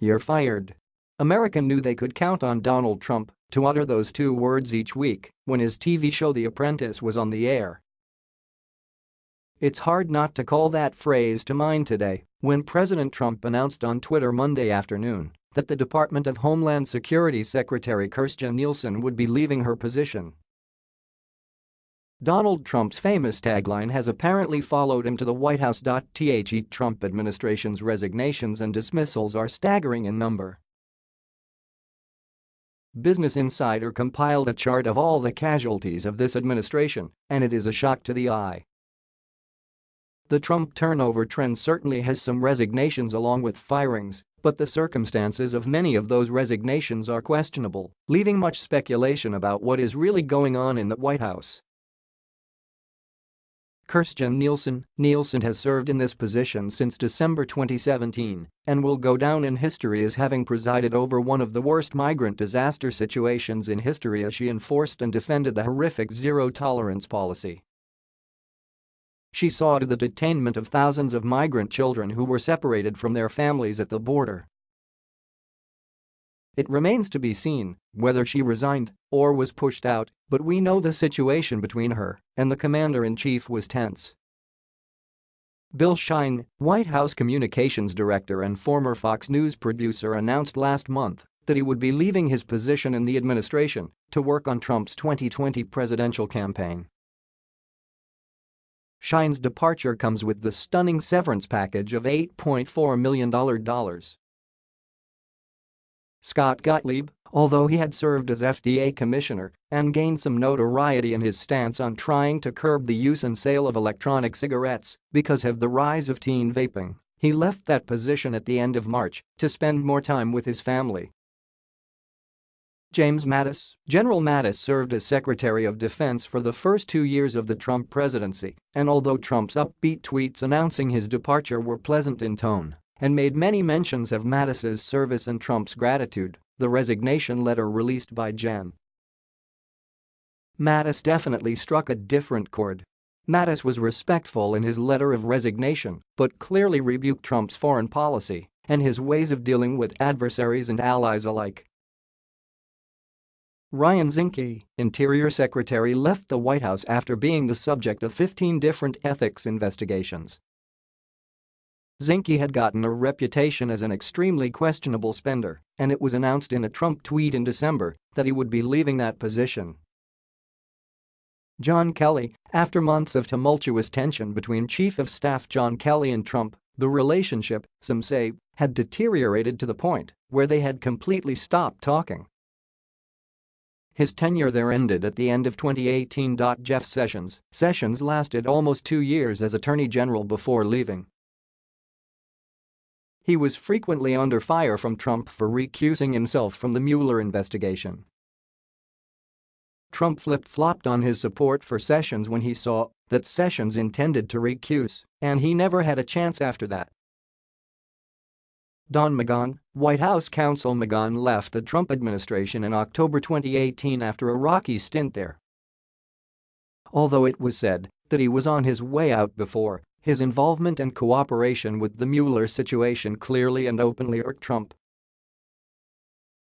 You're fired. America knew they could count on Donald Trump to utter those two words each week when his TV show The Apprentice was on the air. It's hard not to call that phrase to mind today when President Trump announced on Twitter Monday afternoon that the Department of Homeland Security Secretary Kirstjen Nielsen would be leaving her position. Donald Trump's famous tagline has apparently followed him to the White House. The Trump administration's resignations and dismissals are staggering in number. Business Insider compiled a chart of all the casualties of this administration, and it is a shock to the eye. The Trump turnover trend certainly has some resignations along with firings, but the circumstances of many of those resignations are questionable, leaving much speculation about what is really going on in the White House. Kirstjen Nielsen Nielsen has served in this position since December 2017 and will go down in history as having presided over one of the worst migrant disaster situations in history as she enforced and defended the horrific zero-tolerance policy. She saw to the detainment of thousands of migrant children who were separated from their families at the border. It remains to be seen whether she resigned or was pushed out, but we know the situation between her and the commander-in-chief was tense. Bill Shine, White House communications director and former Fox News producer announced last month that he would be leaving his position in the administration to work on Trump's 2020 presidential campaign. Shine's departure comes with the stunning severance package of $8.4 million. Scott Gottlieb, although he had served as FDA commissioner and gained some notoriety in his stance on trying to curb the use and sale of electronic cigarettes because of the rise of teen vaping, he left that position at the end of March to spend more time with his family. James Mattis General Mattis served as Secretary of Defense for the first two years of the Trump presidency, and although Trump's upbeat tweets announcing his departure were pleasant in tone, and made many mentions of Mattis's service and Trump's gratitude, the resignation letter released by Jan. Mattis definitely struck a different chord. Mattis was respectful in his letter of resignation but clearly rebuked Trump's foreign policy and his ways of dealing with adversaries and allies alike. Ryan Zinke, Interior Secretary left the White House after being the subject of 15 different ethics investigations Zinke had gotten a reputation as an extremely questionable spender, and it was announced in a Trump tweet in December that he would be leaving that position. John Kelly, after months of tumultuous tension between Chief of Staff John Kelly and Trump, the relationship, some say, had deteriorated to the point where they had completely stopped talking. His tenure there ended at the end of 2018. Jeff Sessions Sessions lasted almost two years as Attorney General before leaving. He was frequently under fire from Trump for recusing himself from the Mueller investigation. Trump flip-flopped on his support for Sessions when he saw that Sessions intended to recuse, and he never had a chance after that. Don McGahn, White House counsel McGahn left the Trump administration in October 2018 after a rocky stint there. Although it was said that he was on his way out before his involvement and cooperation with the Mueller situation clearly and openly irked Trump.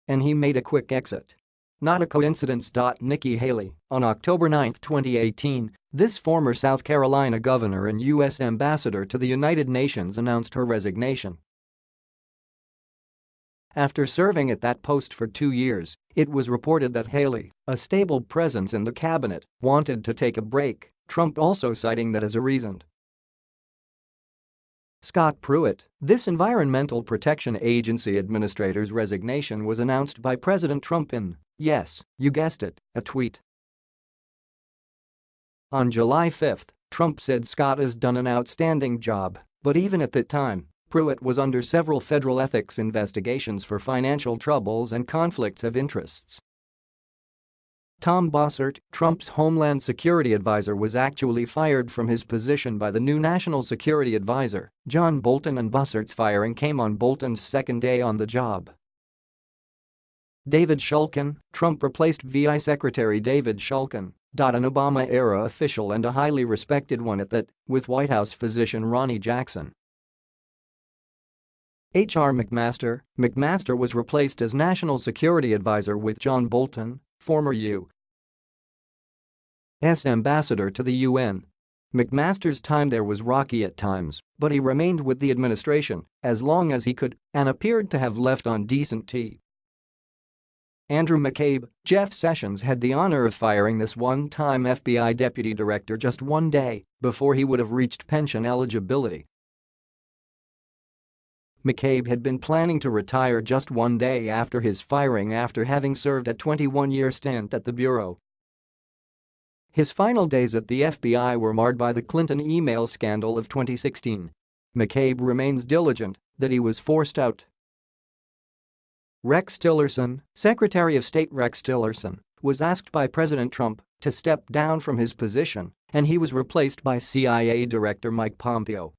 And he made a quick exit. Not a coincidence. Nikki Haley, on October 9, 2018, this former South Carolina governor and U.S. ambassador to the United Nations announced her resignation. After serving at that post for two years, it was reported that Haley, a stable presence in the cabinet, wanted to take a break, Trump also citing that as a reason. Scott Pruitt, this Environmental Protection Agency administrator's resignation was announced by President Trump in, yes, you guessed it, a tweet. On July 5, Trump said Scott has done an outstanding job, but even at that time, Pruitt was under several federal ethics investigations for financial troubles and conflicts of interests. Tom Bossert, Trump's Homeland Security advisor was actually fired from his position by the new National Security Advisor, John Bolton and Bossert's firing came on Bolton's second day on the job. David Shulkin, Trump replaced VA Secretary David Shulkin An Obama-era official and a highly respected one at that, with White House physician Ronny Jackson. H.R. McMaster McMaster was replaced as National Security Advisor with John Bolton, former U.S. ambassador to the UN. McMaster's time there was rocky at times, but he remained with the administration as long as he could and appeared to have left on decent tea. Andrew McCabe, Jeff Sessions had the honor of firing this one-time FBI deputy director just one day before he would have reached pension eligibility. McCabe had been planning to retire just one day after his firing after having served a 21-year stint at the Bureau. His final days at the FBI were marred by the Clinton email scandal of 2016. McCabe remains diligent that he was forced out Rex Tillerson, Secretary of State Rex Tillerson, was asked by President Trump to step down from his position and he was replaced by CIA Director Mike Pompeo.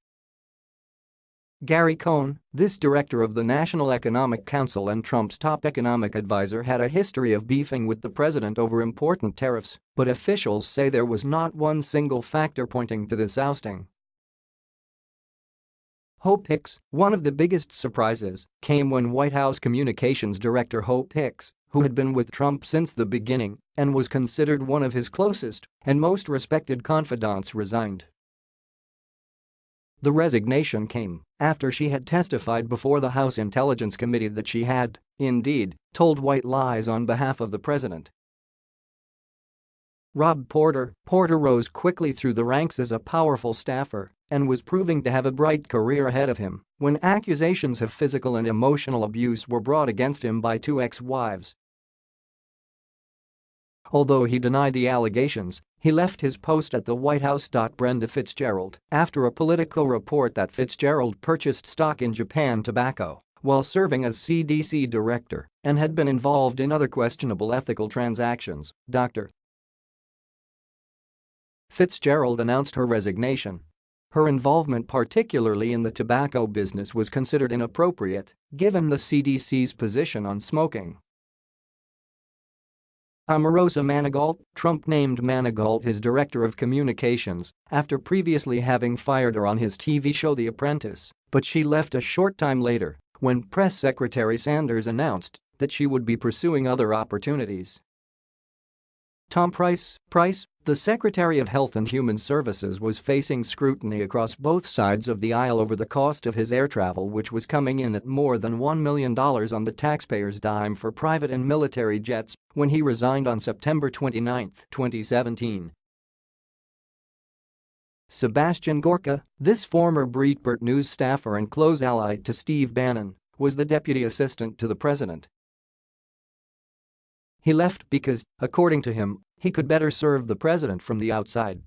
Gary Cohn, this director of the National Economic Council and Trump's top economic advisor had a history of beefing with the president over important tariffs, but officials say there was not one single factor pointing to this ousting. Hope Hicks, one of the biggest surprises, came when White House Communications Director Hope Hicks, who had been with Trump since the beginning and was considered one of his closest and most respected confidants resigned. The resignation came after she had testified before the House Intelligence Committee that she had, indeed, told white lies on behalf of the president Rob Porter Porter rose quickly through the ranks as a powerful staffer and was proving to have a bright career ahead of him when accusations of physical and emotional abuse were brought against him by two ex-wives. Although he denied the allegations, he left his post at the White House. Brenda Fitzgerald after a Politico report that Fitzgerald purchased stock in Japan Tobacco while serving as CDC director and had been involved in other questionable ethical transactions, Dr. Fitzgerald announced her resignation. Her involvement particularly in the tobacco business was considered inappropriate, given the CDC's position on smoking. Omarosa Manigault, Trump named Manigault his director of communications after previously having fired her on his TV show The Apprentice, but she left a short time later when Press Secretary Sanders announced that she would be pursuing other opportunities. Tom Price, Price, the Secretary of Health and Human Services was facing scrutiny across both sides of the aisle over the cost of his air travel which was coming in at more than $1 million on the taxpayer's dime for private and military jets when he resigned on September 29, 2017. Sebastian Gorka, this former Breitbart News staffer and close ally to Steve Bannon, was the deputy assistant to the president he left because, according to him, he could better serve the president from the outside.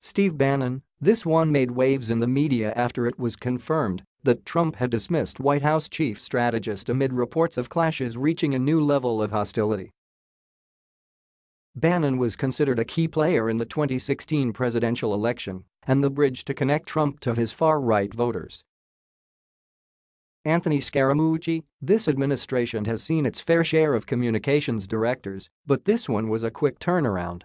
Steve Bannon, this one made waves in the media after it was confirmed that Trump had dismissed White House chief strategist amid reports of clashes reaching a new level of hostility. Bannon was considered a key player in the 2016 presidential election and the bridge to connect Trump to his far-right voters. Anthony Scaramucci, this administration has seen its fair share of communications directors, but this one was a quick turnaround.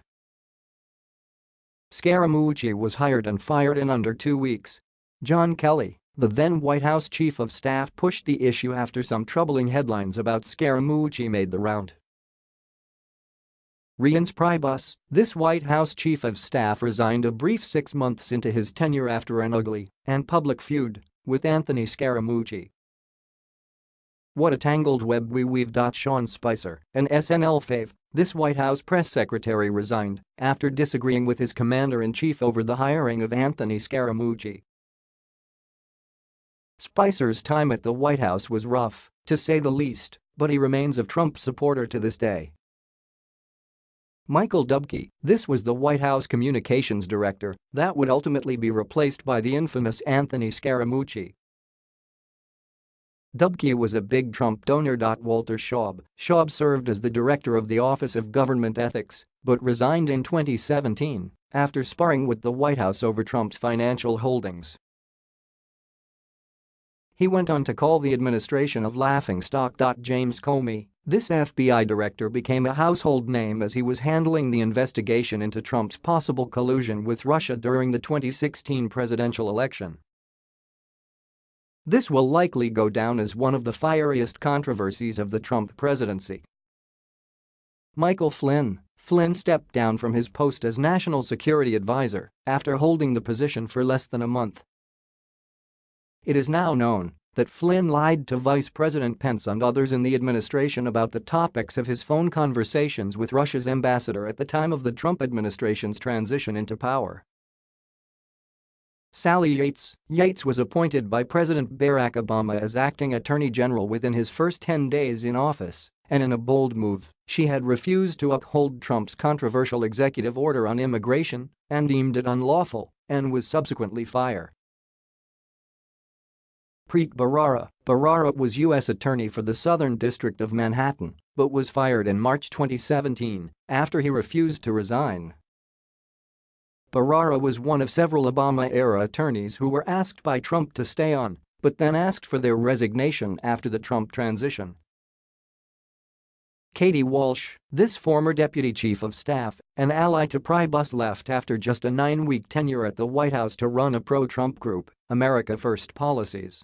Scaramucci was hired and fired in under two weeks. John Kelly, the then White House chief of staff pushed the issue after some troubling headlines about Scaramucci made the round. Reince Priebus, this White House chief of staff resigned a brief six months into his tenure after an ugly and public feud with Anthony Scaramucci. What a tangled web we weave. Sean Spicer, an SNL fave, this White House press secretary resigned after disagreeing with his commander-in-chief over the hiring of Anthony Scaramucci. Spicer's time at the White House was rough, to say the least, but he remains a Trump supporter to this day. Michael Dubke, this was the White House communications director that would ultimately be replaced by the infamous Anthony Scaramucci, Dubke was a big Trump donor. Walter Shaub, Shaub served as the director of the Office of Government Ethics but resigned in 2017 after sparring with the White House over Trump's financial holdings. He went on to call the administration of laughingstock. James Comey, This FBI director became a household name as he was handling the investigation into Trump's possible collusion with Russia during the 2016 presidential election. This will likely go down as one of the fieriest controversies of the Trump presidency. Michael Flynn Flynn stepped down from his post as National Security Advisor after holding the position for less than a month. It is now known that Flynn lied to Vice President Pence and others in the administration about the topics of his phone conversations with Russia's ambassador at the time of the Trump administration's transition into power. Sally Yates Yates was appointed by President Barack Obama as acting attorney general within his first 10 days in office, and in a bold move, she had refused to uphold Trump's controversial executive order on immigration and deemed it unlawful and was subsequently fired. Preet Bharara. Bharara was U.S. Attorney for the Southern District of Manhattan but was fired in March 2017 after he refused to resign. Bharara was one of several Obama-era attorneys who were asked by Trump to stay on but then asked for their resignation after the Trump transition. Katie Walsh, this former deputy chief of staff an ally to Priebus left after just a nine-week tenure at the White House to run a pro-Trump group, America First Policies.